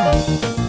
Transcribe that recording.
Bye.